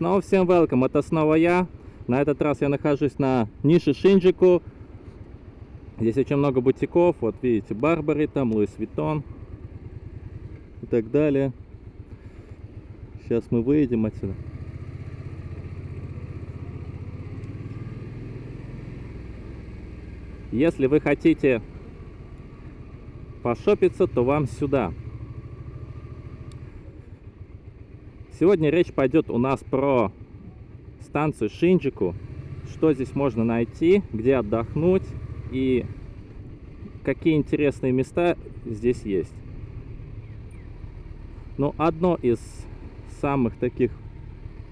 Снова всем welcome, это снова я. На этот раз я нахожусь на нише Шинджику. Здесь очень много бутиков. Вот видите, Барбари, там Луис Виттон и так далее. Сейчас мы выйдем отсюда. Если вы хотите пошопиться, то вам сюда. Сегодня речь пойдет у нас про станцию Шинджику, что здесь можно найти, где отдохнуть и какие интересные места здесь есть. Ну, одно из самых таких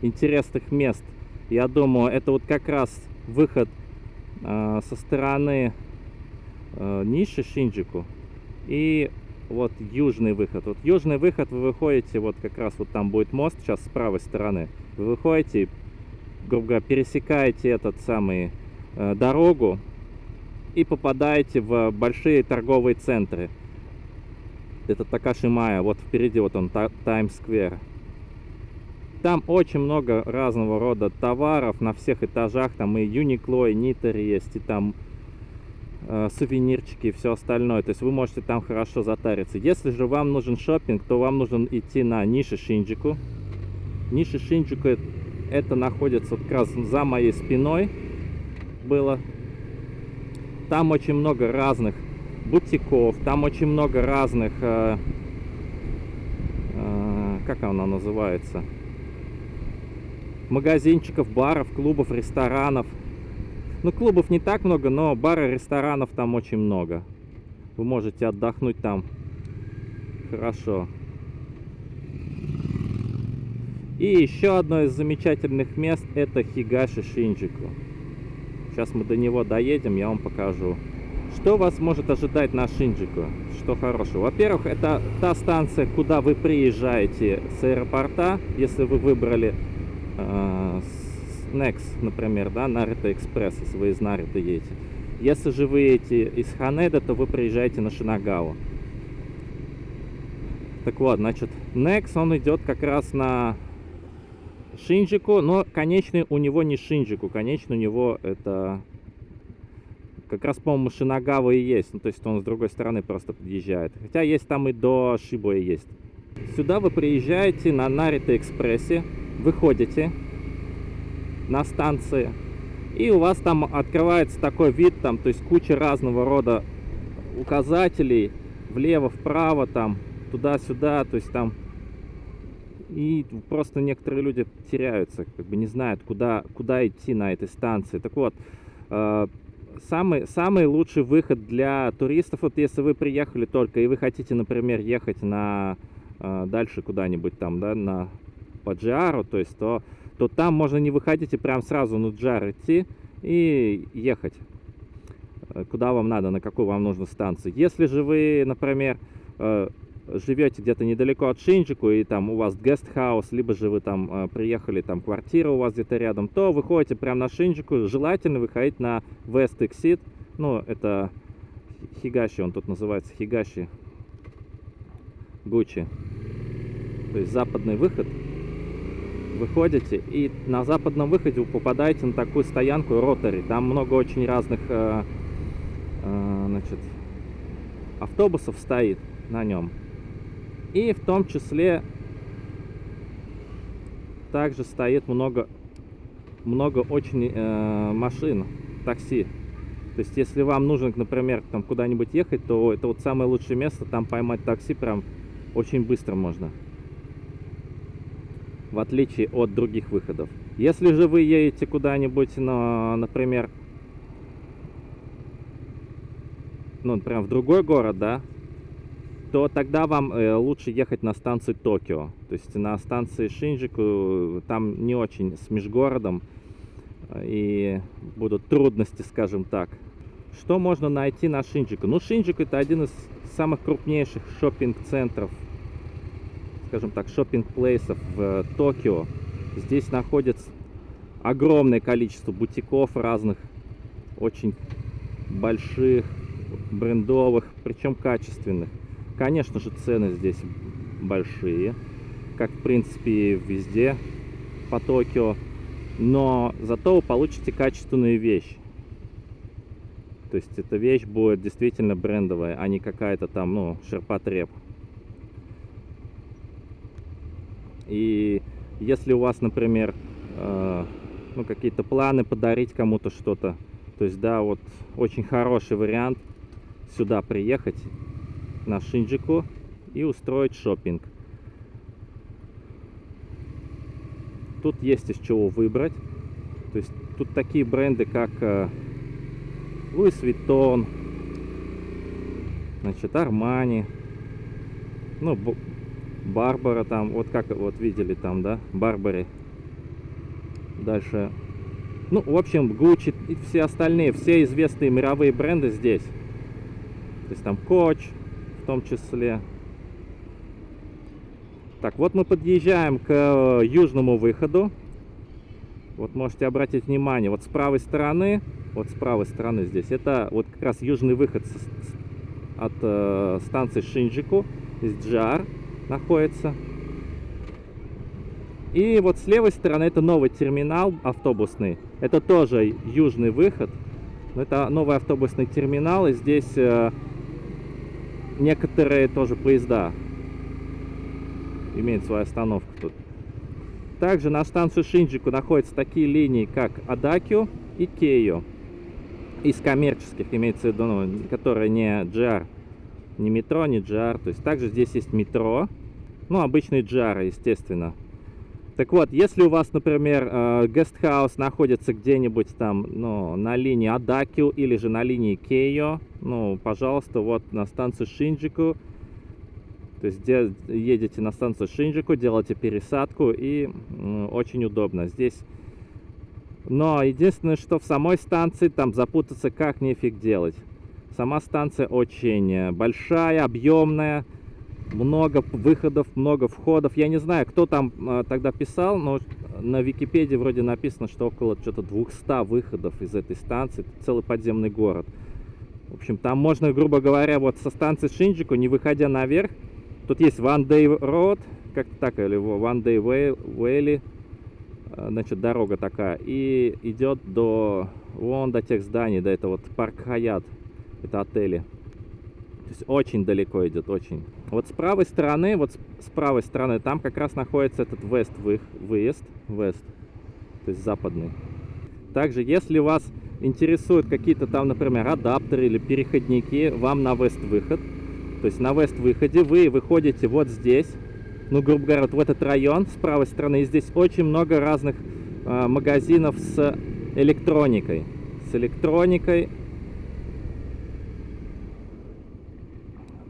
интересных мест, я думаю, это вот как раз выход э, со стороны э, ниши Шинджику и вот южный выход. Вот южный выход вы выходите, вот как раз вот там будет мост, сейчас с правой стороны. Вы выходите, грубо говоря, пересекаете этот самый э, дорогу и попадаете в большие торговые центры. Это Такашимая, вот впереди вот он, Таймс-сквер. Там очень много разного рода товаров на всех этажах. Там и Uniqlo, и Нитер есть, и там э, сувенирчики и все остальное. То есть вы можете там хорошо затариться. Если же вам нужен шопинг, то вам нужно идти на Ниши Шинджику. Ниши Шинджику это находится как раз за моей спиной было. Там очень много разных бутиков, там очень много разных, э, э, как она называется, магазинчиков, баров, клубов, ресторанов. Ну, клубов не так много, но бары, ресторанов там очень много. Вы можете отдохнуть там хорошо. И еще одно из замечательных мест это Хигаши Шинджику. Сейчас мы до него доедем, я вам покажу. Что вас может ожидать на Шинджику? Что хорошего? Во-первых, это та станция, куда вы приезжаете с аэропорта, если вы выбрали э, Next, например, да, Наруто Экспресс, если вы из Наруто едете. Если же вы едете из Ханеда, то вы приезжаете на Шинагаву. Так вот, значит, Next, он идет как раз на Шинджику, но конечный у него не Шинджику, конечный у него это как раз, по-моему, Шинагава и есть. Ну, то есть он с другой стороны просто подъезжает. Хотя есть там и до Шибоя есть. Сюда вы приезжаете на Нарита Экспрессе, выходите на станции, и у вас там открывается такой вид, там, то есть куча разного рода указателей, влево, вправо, там, туда-сюда, то есть там и просто некоторые люди теряются, как бы не знают, куда, куда идти на этой станции. Так вот, э, самый, самый лучший выход для туристов, вот если вы приехали только и вы хотите, например, ехать на э, дальше куда-нибудь там, да, на по Джиару, то есть, то, то там можно не выходить и прям сразу на Джиар идти и ехать. Э, куда вам надо, на какую вам нужно станцию. Если же вы, например, э, живете где-то недалеко от Шинджику, и там у вас гестхаус, либо же вы там э, приехали, там квартира у вас где-то рядом, то выходите прямо на Шинджику, желательно выходить на West Exit, ну, это Хигаши, он тут называется Хигаши Гуччи, то есть западный выход, выходите, и на западном выходе вы попадаете на такую стоянку Ротари, там много очень разных, э, э, значит, автобусов стоит на нем. И в том числе также стоит много, много очень э, машин, такси. То есть, если вам нужно, например, там куда-нибудь ехать, то это вот самое лучшее место, там поймать такси прям очень быстро можно. В отличие от других выходов. Если же вы едете куда-нибудь, на, например, ну, прям в другой город, да, то тогда вам э, лучше ехать на станцию Токио. То есть на станции Шинджику там не очень с межгородом э, и будут трудности, скажем так. Что можно найти на Шинджику? Ну, Шинджику это один из самых крупнейших шопинг-центров, скажем так, шопинг-плейсов в Токио. Здесь находится огромное количество бутиков разных, очень больших, брендовых, причем качественных. Конечно же, цены здесь большие, как в принципе везде. по Токио, но зато вы получите качественную вещь. То есть эта вещь будет действительно брендовая, а не какая-то там, ну, ширпотреб. И если у вас, например, э, ну, какие-то планы подарить кому-то что-то, то есть, да, вот очень хороший вариант сюда приехать, на Шинджику, и устроить шопинг. Тут есть из чего выбрать. То есть тут такие бренды, как э, Louis Vuitton, значит, Armani, ну, Барбара там, вот как вот видели там, да, Барбари. Дальше, ну, в общем, Gucci и все остальные, все известные мировые бренды здесь. То есть там Coach в том числе. Так, вот мы подъезжаем к э, южному выходу. Вот можете обратить внимание, вот с правой стороны, вот с правой стороны здесь, это вот как раз южный выход от э, станции Шинджику, из Джар находится. И вот с левой стороны это новый терминал автобусный. Это тоже южный выход. Но это новый автобусный терминал. И здесь э, некоторые тоже поезда имеют свою остановку тут. Также на станцию Шинджику находятся такие линии, как Адакио и Кейо. Из коммерческих, имеется в виду, ну, которые не GR, не метро, не GR. То есть также здесь есть метро, ну, обычный GR, естественно. Так вот, если у вас, например, э, гестхаус находится где-нибудь там, ну, на линии Адакио или же на линии Кейо, ну, пожалуйста, вот на станцию Шинджику, то есть едете на станцию Шинджику, делаете пересадку и очень удобно. Здесь но единственное, что в самой станции там запутаться как нефиг делать. Сама станция очень э, большая, объемная, много выходов, много входов. Я не знаю, кто там э, тогда писал, но на Википедии вроде написано, что около что-то 200 выходов из этой станции. Это целый подземный город. В общем, там можно, грубо говоря, вот со станции Шинджику, не выходя наверх, тут есть One Day Road, как так, или One Day Valley, э, значит, дорога такая, и идет до, вон до тех зданий, до этого вот Парк Хаят, это отели. То есть очень далеко идет, очень. Вот с правой стороны, вот с правой стороны, там как раз находится этот вест выезд, вест, то есть западный. Также, если вас интересуют какие-то там, например, адаптеры или переходники, вам на вест выход. То есть на вест выходе вы выходите вот здесь, ну, грубо говоря, вот в этот район с правой стороны. И здесь очень много разных э, магазинов с электроникой. С электроникой,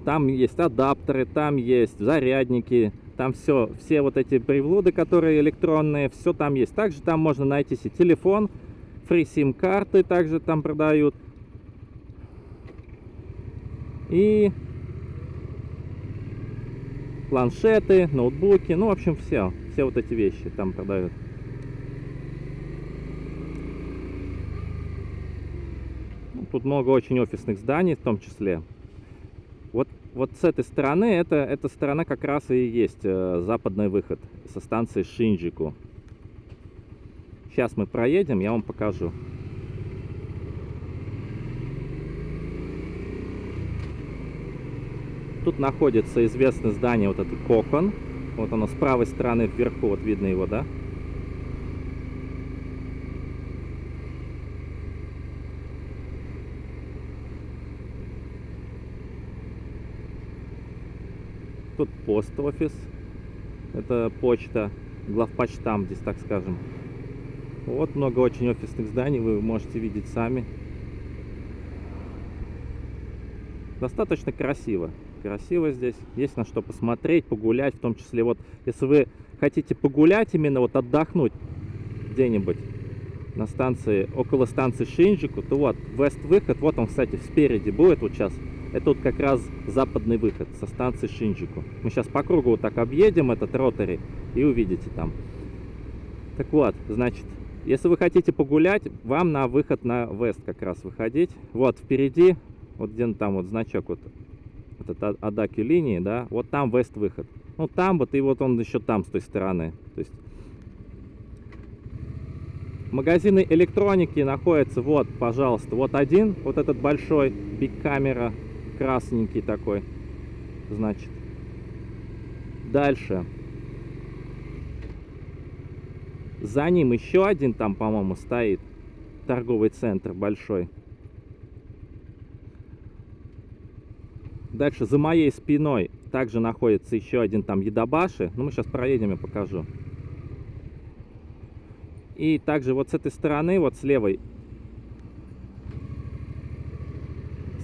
Там есть адаптеры, там есть зарядники, там все, все вот эти приблуды, которые электронные, все там есть. Также там можно найти себе телефон, фри сим карты также там продают. И планшеты, ноутбуки, ну, в общем, все, все вот эти вещи там продают. Тут много очень офисных зданий в том числе. Вот с этой стороны, это, эта сторона как раз и есть э, западный выход со станции Шинджику. Сейчас мы проедем, я вам покажу. Тут находится известное здание, вот это Кокон. Вот оно с правой стороны вверху, вот видно его, да? Тут пост-офис. Это почта, главпочтам здесь, так скажем. Вот много очень офисных зданий, вы можете видеть сами. Достаточно красиво. Красиво здесь. Есть на что посмотреть, погулять. В том числе, вот, если вы хотите погулять, именно вот отдохнуть где-нибудь на станции, около станции Шинджику, то вот, вест-выход, вот он, кстати, спереди будет вот сейчас это вот как раз западный выход со станции Шинджику. Мы сейчас по кругу вот так объедем этот ротори и увидите там. Так вот, значит, если вы хотите погулять, вам на выход на вест как раз выходить. Вот впереди, вот где там вот значок вот, вот это Адаки линии, да, вот там вест выход. Ну там вот и вот он еще там с той стороны. То есть Магазины электроники находятся, вот, пожалуйста, вот один, вот этот большой, Big Camera, красненький такой, значит. Дальше. За ним еще один там, по-моему, стоит, торговый центр большой. Дальше за моей спиной также находится еще один там Едабаши. Ну, мы сейчас проедем и покажу. И также вот с этой стороны, вот с левой,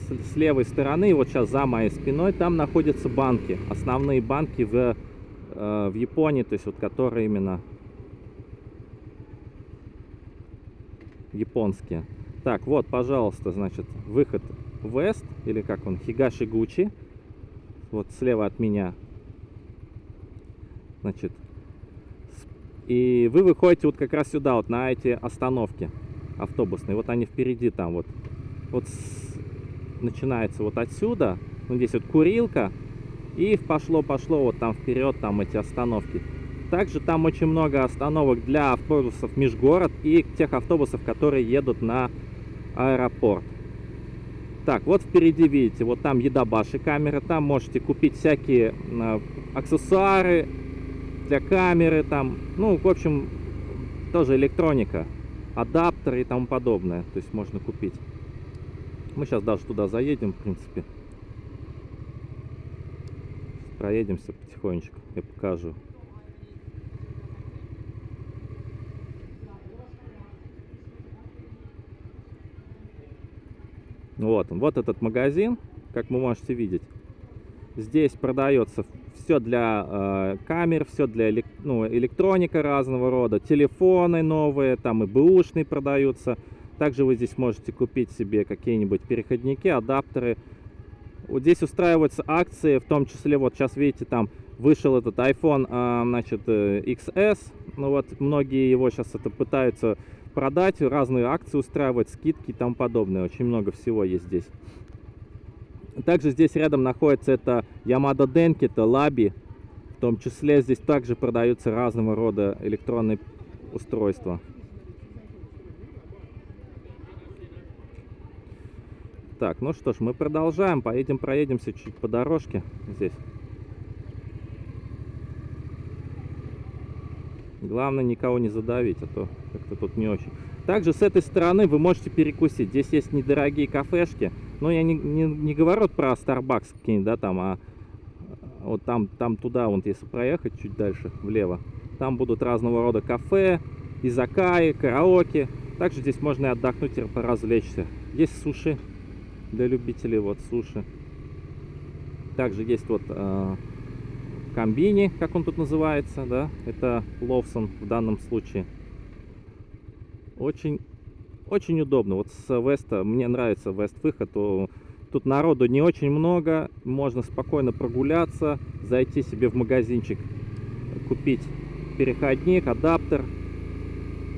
с, левой стороны, вот сейчас за моей спиной, там находятся банки. Основные банки в, э, в Японии, то есть вот которые именно японские. Так, вот, пожалуйста, значит, выход West, или как он, Хигаши Гучи. Вот слева от меня. Значит, и вы выходите вот как раз сюда, вот на эти остановки автобусные. Вот они впереди там вот. Вот. Начинается вот отсюда. Ну, здесь вот курилка. И пошло-пошло вот там вперед, там эти остановки. Также там очень много остановок для автобусов межгород и тех автобусов, которые едут на аэропорт. Так, вот впереди видите, вот там Едабаши камеры, там можете купить всякие э, аксессуары, для камеры там, ну, в общем, тоже электроника, адаптеры и тому подобное, то есть можно купить. Мы сейчас даже туда заедем, в принципе. Проедемся потихонечку, я покажу. Вот он, вот этот магазин, как вы можете видеть. Здесь продается все для э, камер, все для ну, электроника разного рода, телефоны новые, там и бэушные продаются. Также вы здесь можете купить себе какие-нибудь переходники, адаптеры. Вот здесь устраиваются акции, в том числе, вот сейчас видите, там вышел этот iPhone, э, значит, э, XS. Ну вот, многие его сейчас это пытаются продать, разные акции устраивать, скидки и тому подобное. Очень много всего есть здесь. Также здесь рядом находится это Yamada Denki, это Labi. В том числе здесь также продаются разного рода электронные устройства. Так, ну что ж, мы продолжаем. Поедем, проедемся чуть по дорожке здесь. Главное никого не задавить, а то как-то тут не очень. Также с этой стороны вы можете перекусить. Здесь есть недорогие кафешки. Но я не, не, не говорю про Starbucks какие-нибудь, да, там, а вот там, там туда, вот если проехать чуть дальше, влево, там будут разного рода кафе, изакаи, караоке. Также здесь можно и отдохнуть и поразвлечься. Есть суши для любителей, вот суши. Также есть вот э, комбини, как он тут называется, да, это Ловсон в данном случае. Очень очень удобно. Вот с Веста, мне нравится Вест выход, тут народу не очень много, можно спокойно прогуляться, зайти себе в магазинчик, купить переходник, адаптер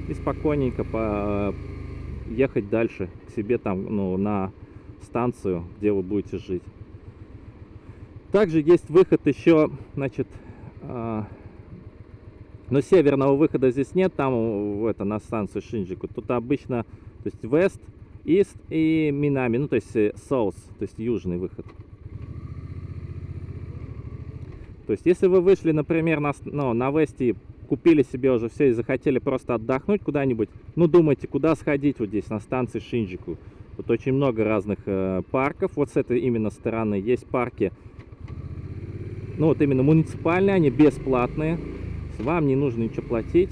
и спокойненько поехать дальше к себе там, ну, на станцию, где вы будете жить. Также есть выход еще, значит, а, но северного выхода здесь нет, там это на станцию Шинджику. Тут обычно, то есть West, East и Минами, ну то есть э, South, то есть южный выход. То есть если вы вышли, например, на, ну, на Весте, купили себе уже все и захотели просто отдохнуть куда-нибудь, ну думайте, куда сходить вот здесь, на станции Шинджику. Тут очень много разных э, парков, вот с этой именно стороны есть парки, ну вот именно муниципальные, они бесплатные вам не нужно ничего платить.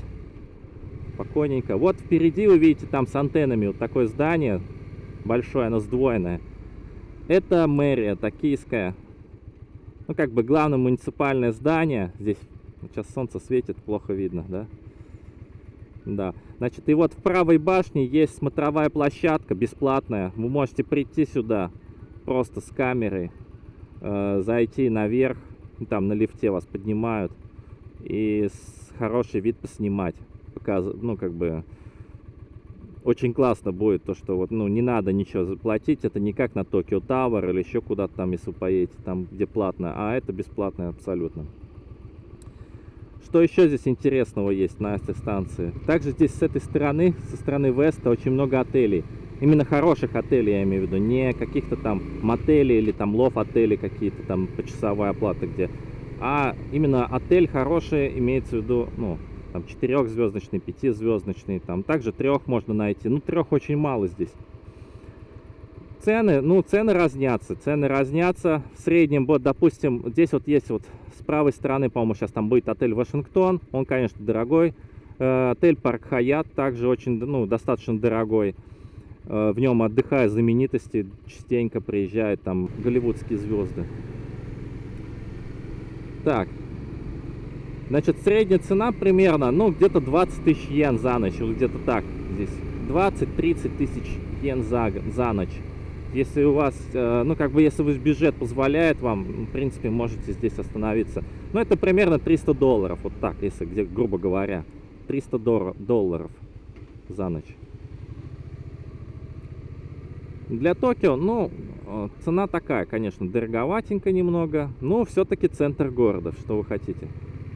Спокойненько. Вот впереди вы видите там с антеннами вот такое здание большое, оно сдвоенное. Это мэрия токийская. Ну, как бы главное муниципальное здание. Здесь сейчас солнце светит, плохо видно, да? Да. Значит, и вот в правой башне есть смотровая площадка бесплатная. Вы можете прийти сюда просто с камерой, э, зайти наверх. Там на лифте вас поднимают и хороший вид поснимать. Показ... Ну, как бы, очень классно будет то, что вот, ну, не надо ничего заплатить. Это не как на Токио Тауэр или еще куда-то там, если вы поедете, там, где платно. А это бесплатно абсолютно. Что еще здесь интересного есть на этой станции? Также здесь с этой стороны, со стороны Веста, очень много отелей. Именно хороших отелей, я имею в виду, не каких-то там мотелей или там лов-отелей какие-то там почасовая оплата где. А именно отель хороший, имеется в виду, ну, там четырехзвездочный, пятизвездочный, там также трех можно найти. Ну, трех очень мало здесь. Цены, ну, цены разнятся, цены разнятся. В среднем, вот, допустим, здесь вот есть вот правой стороны, по-моему, сейчас там будет отель Вашингтон. Он, конечно, дорогой. Э, отель Парк Хаят также очень, ну, достаточно дорогой. Э, в нем отдыхают знаменитости, частенько приезжают там голливудские звезды. Так, значит, средняя цена примерно, ну, где-то 20 тысяч йен за ночь, вот где-то так здесь. 20-30 тысяч йен за, за ночь. Если у вас, э, ну, как бы, если ваш бюджет позволяет вам, в принципе, можете здесь остановиться. Ну, это примерно 300 долларов, вот так, если, где, грубо говоря. 300 долларов за ночь. Для Токио, ну, э, цена такая, конечно, дороговатенько немного, но все-таки центр города, что вы хотите.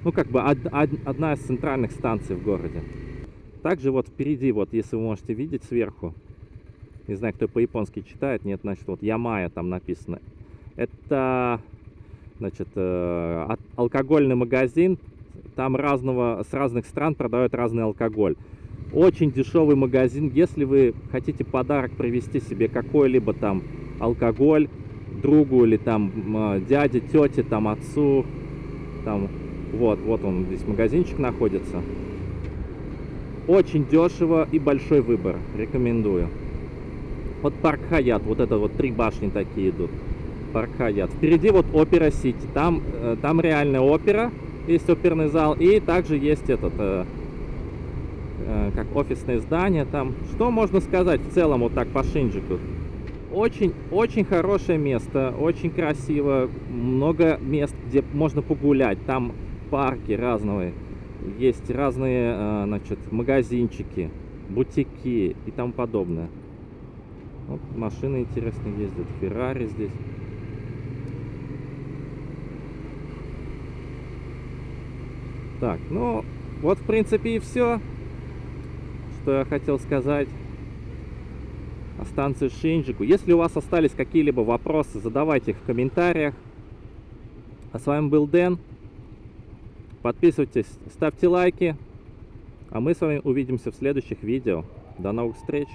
Ну, как бы од, од, одна из центральных станций в городе. Также вот впереди, вот если вы можете видеть сверху, не знаю, кто по-японски читает, нет, значит, вот Ямая там написано. Это, значит, э, алкогольный магазин, там разного, с разных стран продают разный алкоголь. Очень дешевый магазин. Если вы хотите подарок привезти себе какой-либо там алкоголь другу или там а, дяде, тете, там отцу, там вот, вот он здесь магазинчик находится. Очень дешево и большой выбор. Рекомендую. Вот парк Хаят, вот это вот три башни такие идут. Парк Хаят. Впереди вот опера Сити. Там, э, там реальная опера, есть оперный зал. И также есть этот э, Э, как офисное здание там. Что можно сказать в целом вот так по Шинджику? Очень, очень хорошее место, очень красиво, много мест, где можно погулять. Там парки разные, есть разные, э, значит, магазинчики, бутики и тому подобное. Вот машины интересные ездят, Феррари здесь. Так, ну, вот в принципе и все что я хотел сказать о станции Шинджику. Если у вас остались какие-либо вопросы, задавайте их в комментариях. А с вами был Дэн. Подписывайтесь, ставьте лайки. А мы с вами увидимся в следующих видео. До новых встреч!